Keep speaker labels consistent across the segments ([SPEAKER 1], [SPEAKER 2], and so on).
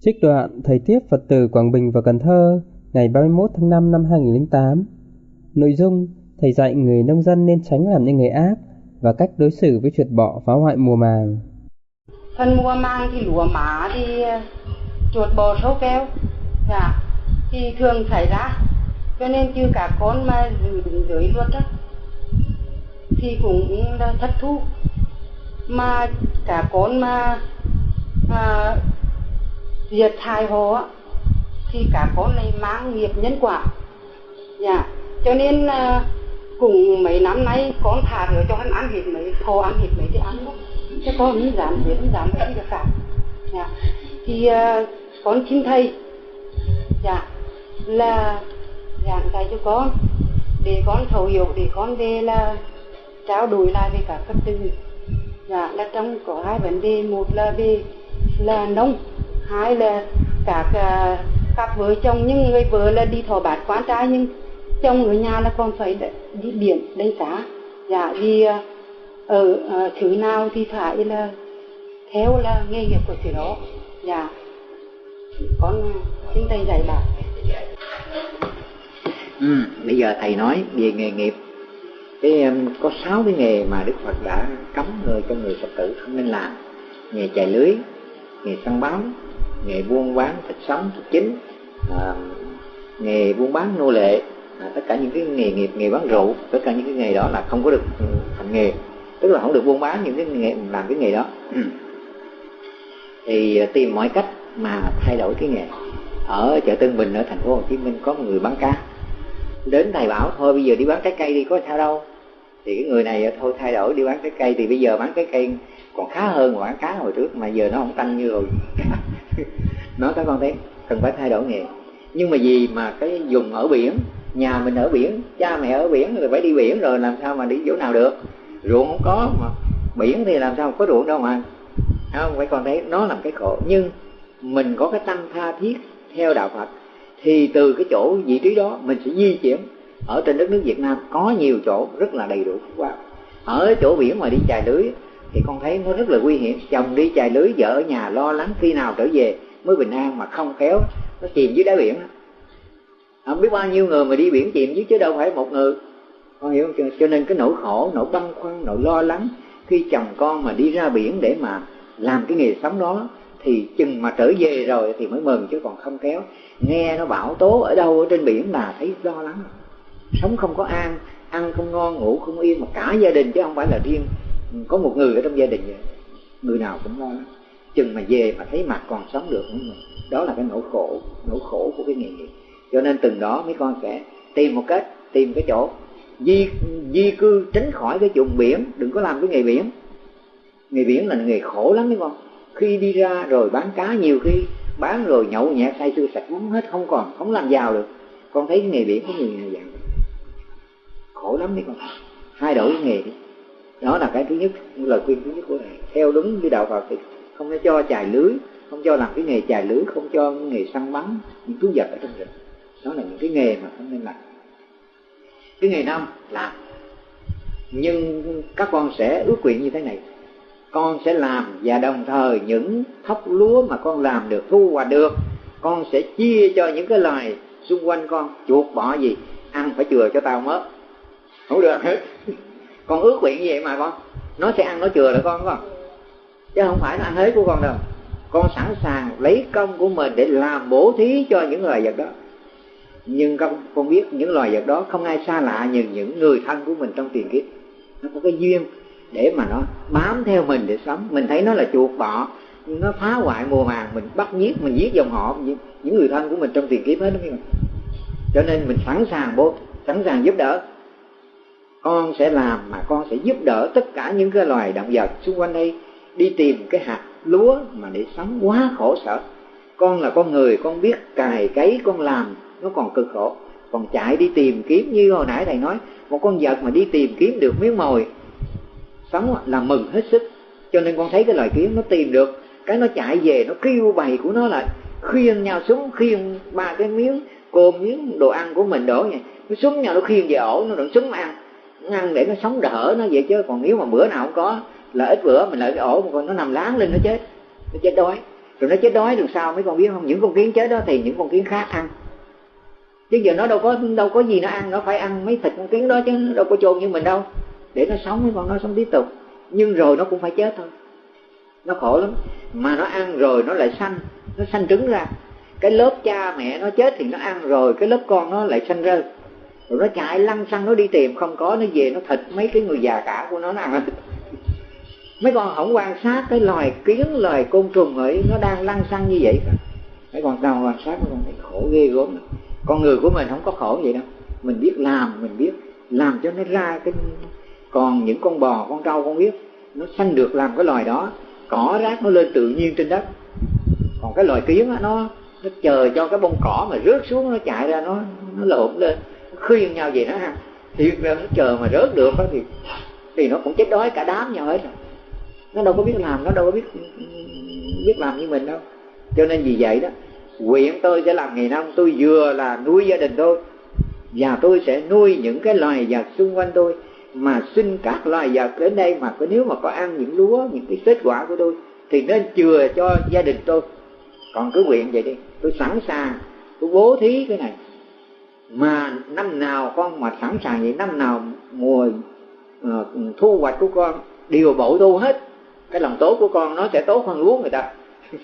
[SPEAKER 1] Trích đoạn Thầy tiếp Phật tử Quảng Bình và Cần Thơ ngày 31 tháng 5 năm 2008 Nội dung Thầy dạy người nông dân nên tránh làm những người ác và cách đối xử với chuột bọ phá hoại mùa màng.
[SPEAKER 2] Phần mùa màng thì lúa má thì ờ, chuột bò sâu keo dạ, thì thường xảy ra. Cho nên chứ cả con mà đứng dưới luật đó thì cũng là thất thu. Mà cả con mà à, diệt hại họ thì cả con này mang nghiệp nhân quả. Dạ cho nên ờ, à, cùng mấy năm nay con thả rửa cho hắn ăn hết mấy thô ăn hết mấy thì ăn đó chứ con không dám biết không dám cái gì cả. Dạ thì à, con xin thầy. Dạ là giảng dạy cho con. Để con thấu hiểu để con về là trao đổi lại với các phật tử dạ là trong có hai vấn đề một là về là nông hai là các à, uh, cặp vợ chồng nhưng người vợ là đi thọ bát quan trai nhưng chồng ở nhà là còn phải đi biển đánh cá. Dạ vì uh, ở uh, thứ nào thì phải là theo là nghề nghiệp của thứ đó. Dạ. Con xin thầy dạy bảo
[SPEAKER 3] ừ, bây giờ thầy nói về nghề nghiệp. Cái um, có sáu cái nghề mà đức phật đã cấm người cho người phật tử không nên làm. Nghề chài lưới nghề săn bám nghề buôn bán thịt sống thịt chính à, nghề buôn bán nô lệ à, tất cả những cái nghề nghiệp nghề bán rượu tất cả những cái nghề đó là không có được thành nghề. Tức là không được buôn bán những cái nghề làm cái nghề đó. Thì à, tìm mọi cách mà thay đổi cái nghề. Ở chợ Tân Bình ở thành phố Hồ Chí Minh có một người bán cá. Đến thầy bảo thôi bây giờ đi bán trái cây đi có sao đâu. Thì cái người này à, thôi thay đổi đi bán trái cây. Thì bây giờ bán trái cây còn khá hơn mà bán cá hồi trước mà giờ nó không tăng như rồi nói các con thấy cần phải thay đổi nghề. Nhưng mà gì mà cái dùng ở biển, nhà mình ở biển, cha mẹ ở biển, rồi phải đi biển rồi làm sao mà đi chỗ nào được? Ruộng không có mà biển thì làm sao có ruộng đâu mà. Không? Phải con thấy nó làm cái khổ. Nhưng mình có cái tâm tha thiết theo đạo phật, thì từ cái chỗ vị trí đó mình sẽ di chuyển. Ở trên đất nước việt nam có nhiều chỗ rất là đầy đủ wow. ở chỗ biển mà đi chài lưới, thì con thấy nó rất là nguy hiểm. Chồng đi chài lưới, vợ ở nhà lo lắng khi nào trở về mới bình an mà không khéo, nó chìm dưới đáy biển. Không biết bao nhiêu người mà đi biển chìm dưới chứ đâu phải một người. Con hiểu không? Cho nên cái nỗi khổ, nỗi băn khoăn, nỗi lo lắng khi chồng con mà đi ra biển để mà làm cái nghề sống đó, thì chừng mà trở về rồi thì mới mừng chứ còn không kéo nghe nó bão tố ở đâu ở trên biển là thấy lo lắng. Sống không có an, ăn không ngon, ngủ không yên mà cả gia đình chứ không phải là riêng có một người ở trong gia đình vậy. Người nào cũng lo lắng chừng mà về mà thấy mặt còn sống được nữa mình đó là cái nỗi khổ nỗi khổ của cái nghề nghiệp. Cho nên từng đó mấy con sẽ tìm một cách, tìm cái chỗ di di cư, tránh khỏi cái vùng biển. Đừng có làm cái nghề biển. Nghề biển là nghề khổ lắm mấy con khi đi ra rồi bán cá nhiều khi, bán rồi nhậu nhẹt, say sưa sạch uống hết, không còn, không làm giàu được. Con thấy cái nghề biển có nhiều nhà dạng khổ lắm, mấy con. Thay đổi cái nghề đi. Đó là cái thứ nhất, lời khuyên thứ nhất của thầy theo đúng với đạo phật thì không có cho chài lưới, không cho làm cái nghề chài lưới, không cho nghề săn bắn, những thú vật ở trong rừng. Đó là những cái nghề mà không nên làm. Cái nghề năm làm. Nhưng các con sẽ ước nguyện như thế này. Con sẽ làm và đồng thời những thóc lúa mà con làm được, thu hoạch được, con sẽ chia cho những cái loài xung quanh con, chuột, bọ gì, ăn phải chừa cho tao mất không được. Hết con ước nguyện như vậy mà con, nó sẽ ăn nó chừa lại con con chứ không phải là ăn hết của con đâu. Con sẵn sàng lấy công của mình để làm bổ thí cho những loài vật đó. Nhưng con con biết những loài vật đó không ai xa lạ như những người thân của mình trong tiền kiếp. Nó có cái duyên để mà nó bám theo mình để sống. Mình thấy nó là chuột bọ. Nó phá hoại mùa màng, mình bắt giết, mình giết dòng họ những người thân của mình trong tiền kiếp hết đó. Cho nên mình sẵn sàng bố, sẵn sàng giúp đỡ. Con sẽ làm mà con sẽ giúp đỡ tất cả những cái loài động vật xung quanh đây đi tìm cái hạt lúa mà để sống quá khổ sở. Con là con người, con biết cài cấy, con làm nó còn cực khổ. Còn chạy đi tìm kiếm, như hồi nãy thầy nói, một con vật mà đi tìm kiếm được miếng mồi, sống là mừng hết sức. Cho nên con thấy cái loài kiến nó tìm được, cái nó chạy về, nó kêu bầy của nó lại khiêng nhau xuống khiêng ba cái miếng cơm, miếng đồ ăn của mình đổ vậy. Nó xuống nhau nó khiêng về ổ, nó đừng xuống ăn. Ăn để nó sống đỡ nó vậy chứ, còn nếu mà bữa nào không có là ít bữa mình lại cái ổ một con nó nằm láng lên nó chết nó chết đói. Rồi nó chết đói được sao mấy con biết không? Những con kiến chết đó thì những con kiến khác ăn. Chứ giờ nó đâu có đâu có gì nó ăn, nó phải ăn mấy thịt con kiến đó chứ nó đâu có chôn như mình đâu. Để nó sống mấy con nó, sống tiếp tục. Nhưng rồi nó cũng phải chết thôi. Nó khổ lắm. Mà nó ăn rồi nó lại sanh, nó sanh trứng ra. Cái lớp cha mẹ nó chết thì nó ăn rồi, cái lớp con nó lại sanh ra. Rồi nó chạy lăn xăng, nó đi tìm, không có, nó về, nó thịt mấy cái người già cả của nó nó ăn mấy con không quan sát cái loài kiến loài côn trùng ấy nó đang lăn xăng như vậy cả, mấy con nào quan sát mấy con thấy khổ ghê gớm con người của mình không có khổ vậy đâu. Mình biết làm mình biết làm cho nó ra cái còn những con bò con trâu con biết nó sanh được làm cái loài đó cỏ rác nó lên tự nhiên trên đất. Còn cái loài kiến đó, nó nó chờ cho cái bông cỏ mà rớt xuống nó chạy ra nó nó lộn lên nó khuyên nhau gì nó ha. Thiệt ra nó chờ mà rớt được đó thì thì nó cũng chết đói cả đám nhau hết rồi nó đâu có biết làm nó đâu có biết biết làm như mình đâu. Cho nên vì vậy đó nguyện tôi sẽ làm nghề nông tôi vừa là nuôi gia đình tôi và tôi sẽ nuôi những cái loài vật xung quanh tôi mà xin các loài vật đến đây mà có nếu mà có ăn những lúa những cái kết quả của tôi thì nên chừa cho gia đình tôi. Còn cứ nguyện vậy đi tôi sẵn sàng tôi bố thí cái này. Mà năm nào con mà sẵn sàng vậy năm nào mùa uh, thu hoạch của con đều bội thu hết cái lòng tốt của con nó sẽ tốt hơn lúa người ta.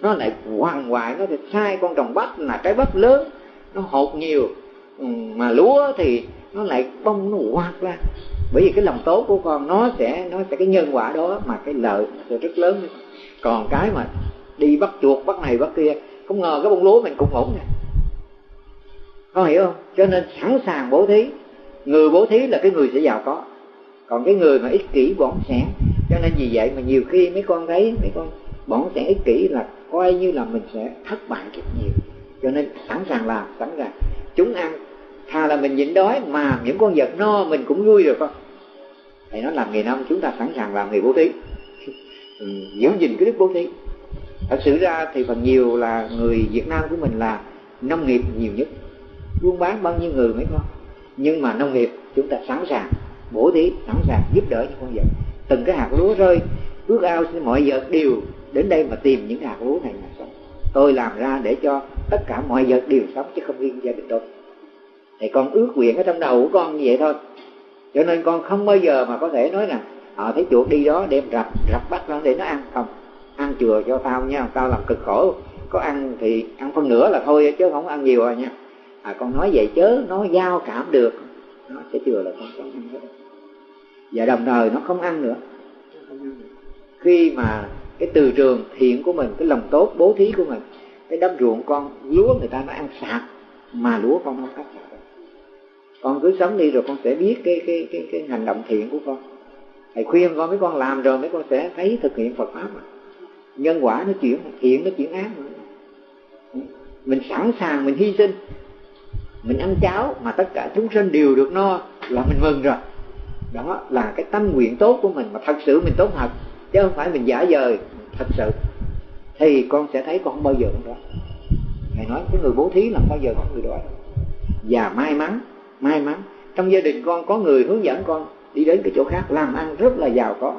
[SPEAKER 3] Nó lại hoàng hoại nó thì sai con trồng bắp là trái bắp lớn. Nó hột nhiều ừ, mà lúa thì nó lại bông, nó hoạt ra. Bởi vì cái lòng tốt của con nó sẽ nó sẽ cái nhân quả đó mà cái lợi nó sẽ rất lớn. Còn cái mà đi bắt chuột, bắt này, bắt kia, không ngờ cái bông lúa mình cũng ổn nè. Có hiểu không? Cho nên sẵn sàng bố thí. Người bố thí là cái người sẽ giàu có. Còn cái người mà ích kỷ, bỏng sẻn cho nên vì vậy mà nhiều khi mấy con thấy mấy con bỏng sẽ ích kỷ là coi như là mình sẽ thất bại rất nhiều. Cho nên sẵn sàng làm sẵn sàng. Chúng ăn thà là mình nhịn đói mà những con vật no mình cũng vui được con thầy nói làm nghề nông chúng ta sẵn sàng làm nghề bố thí. Ừ, giữ gìn cái đức bố thí. Thật sự ra thì phần nhiều là người việt nam của mình là nông nghiệp nhiều nhất. Buôn bán bao nhiêu người mấy con? Nhưng mà nông nghiệp chúng ta sẵn sàng bổ thí sẵn sàng giúp đỡ những con vật từng cái hạt lúa rơi. Ước ao mọi vật đều đến đây mà tìm những hạt lúa này mà sống. Tôi làm ra để cho tất cả mọi vật đều sống chứ không riêng gia đình tôi. Thì con ước nguyện ở trong đầu của con như vậy thôi. Cho nên con không bao giờ mà có thể nói rằng họ ờ, thấy chuột đi đó đem rập rập bắt nó để nó ăn. Không, ăn chừa cho tao nha, tao làm cực khổ. Có ăn thì ăn phân nửa là thôi, chứ không ăn nhiều rồi nha. À con nói vậy chớ nó giao cảm được. Nó sẽ chừa là con sống. ăn hết và đồng thời nó không ăn nữa. Khi mà cái từ trường thiện của mình cái lòng tốt bố thí của mình cái đâm ruộng con lúa người ta nó ăn sạc mà lúa con không ăn sạc con cứ sống đi rồi con sẽ biết cái cái cái cái hành động thiện của con. Thầy khuyên con mấy con làm rồi mấy con sẽ thấy thực hiện Phật pháp mà. Nhân quả nó chuyển thiện nó chuyển ác mà. mình sẵn sàng mình hy sinh. Mình ăn cháo mà tất cả chúng sinh đều được no là mình mừng rồi đó là cái tâm nguyện tốt của mình mà thật sự mình tốt thật, chứ không phải mình giả dời, thật sự. Thì con sẽ thấy con không bao giờ đó. Thầy nói, cái người bố thí là bao giờ có người đói và may mắn may mắn, trong gia đình con có người hướng dẫn con đi đến cái chỗ khác, làm ăn rất là giàu có.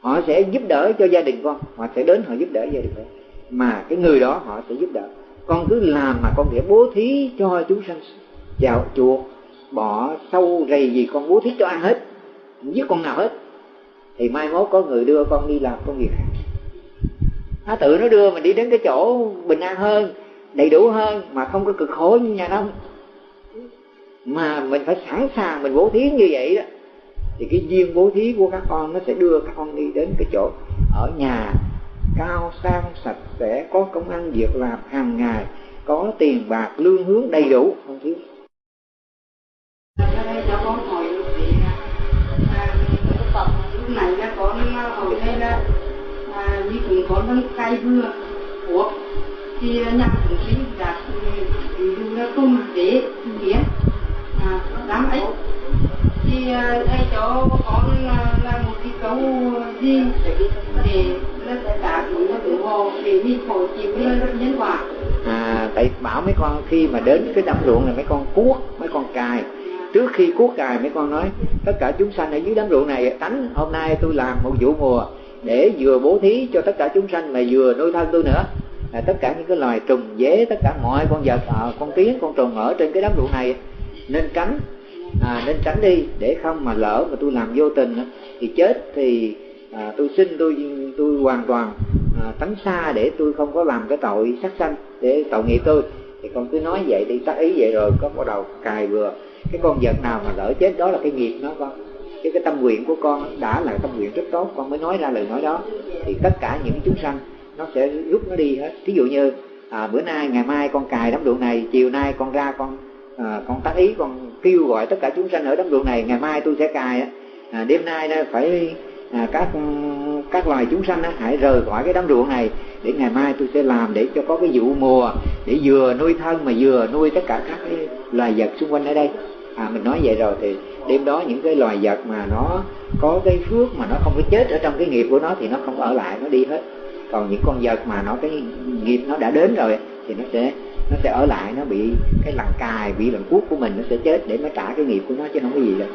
[SPEAKER 3] Họ sẽ giúp đỡ cho gia đình con, họ sẽ đến họ giúp đỡ gia đình con. Mà cái người đó họ sẽ giúp đỡ. Con cứ làm mà con nghĩa bố thí cho chúng sanh, chào chuột bỏ sâu rầy gì con bố thí cho ăn hết không giết con nào hết. Thì mai mốt có người đưa con đi làm công việc. Nó tự nó đưa mình đi đến cái chỗ bình an hơn, đầy đủ hơn, mà không có cực khổ như nhà nông. Mà mình phải sẵn sàng mình bố thí như vậy đó. Thì cái duyên bố thí của các con nó sẽ đưa các con đi đến cái chỗ ở nhà cao, sang, sạch sẽ, có công ăn việc làm hàng ngày, có tiền bạc, lương hướng đầy đủ, không thiếu
[SPEAKER 2] cho con hỏi được đấy là tập lúc này là con hỏi đây là à, như cũng có đang cay vừa thuốc thì nhà chúng sinh đạt ví dụ là tôm để nghĩa. À, đám ấy. Thì thầy cho con là một cái câu gì để là sẽ cũng được tự hồ để mình phổ chịu nhân quả
[SPEAKER 3] à tại bảo mấy con khi mà đến cái đám ruộng này mấy con cuốc mấy con cài trước khi cuốc cài mấy con nói tất cả chúng sanh ở dưới đám ruộng này tánh hôm nay tôi làm một vụ mùa để vừa bố thí cho tất cả chúng sanh mà vừa nuôi thân tôi nữa. Là tất cả những cái loài trùng dế tất cả mọi con vật à, con kiến con trùng ở trên cái đám ruộng này nên tránh à, nên tránh đi để không mà lỡ mà tôi làm vô tình thì chết thì à, tôi xin tôi tôi hoàn toàn à, tránh xa để tôi không có làm cái tội sát sanh để tội nghiệp tôi. Thì con cứ nói vậy đi tác ý vậy rồi có bắt đầu cài vừa cái con vật nào mà lỡ chết đó là cái nghiệp nó con. Chứ cái tâm nguyện của con đã là tâm nguyện rất tốt con mới nói ra lời nói đó. Thì tất cả những chúng sanh nó sẽ rút nó đi hết. Ví dụ như à, bữa nay ngày mai con cài đám ruộng này chiều nay con ra con à, con tác ý con kêu gọi tất cả chúng sanh ở đám ruộng này ngày mai tôi sẽ cài à, đêm nay đó phải à, các các loài chúng sanh á, hãy rời khỏi cái đám ruộng này để ngày mai tôi sẽ làm để cho có cái vụ mùa để vừa nuôi thân mà vừa nuôi tất cả các cái loài vật xung quanh ở đây. À mình nói vậy rồi thì đêm đó những cái loài vật mà nó có cái phước mà nó không có chết ở trong cái nghiệp của nó thì nó không ở lại, nó đi hết. Còn những con vật mà nó cái nghiệp nó đã đến rồi thì nó sẽ nó sẽ ở lại, nó bị cái lần cài, bị lần cuốc của mình nó sẽ chết để nó trả cái nghiệp của nó, chứ không có gì đâu.